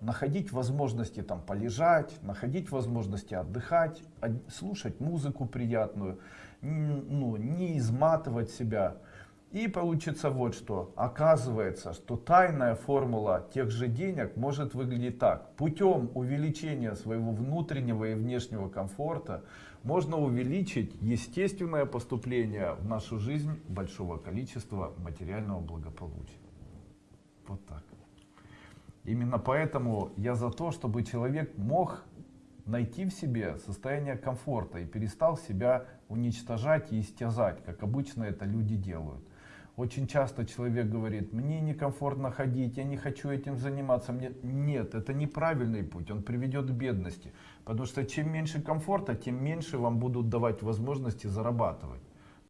находить возможности там полежать, находить возможности отдыхать, слушать музыку приятную, ну, не изматывать себя. И получится вот что. Оказывается, что тайная формула тех же денег может выглядеть так. Путем увеличения своего внутреннего и внешнего комфорта можно увеличить естественное поступление в нашу жизнь большого количества материального благополучия. Именно поэтому я за то, чтобы человек мог найти в себе состояние комфорта и перестал себя уничтожать и истязать, как обычно это люди делают. Очень часто человек говорит, мне некомфортно ходить, я не хочу этим заниматься. Мне... Нет, это неправильный путь, он приведет к бедности. Потому что чем меньше комфорта, тем меньше вам будут давать возможности зарабатывать.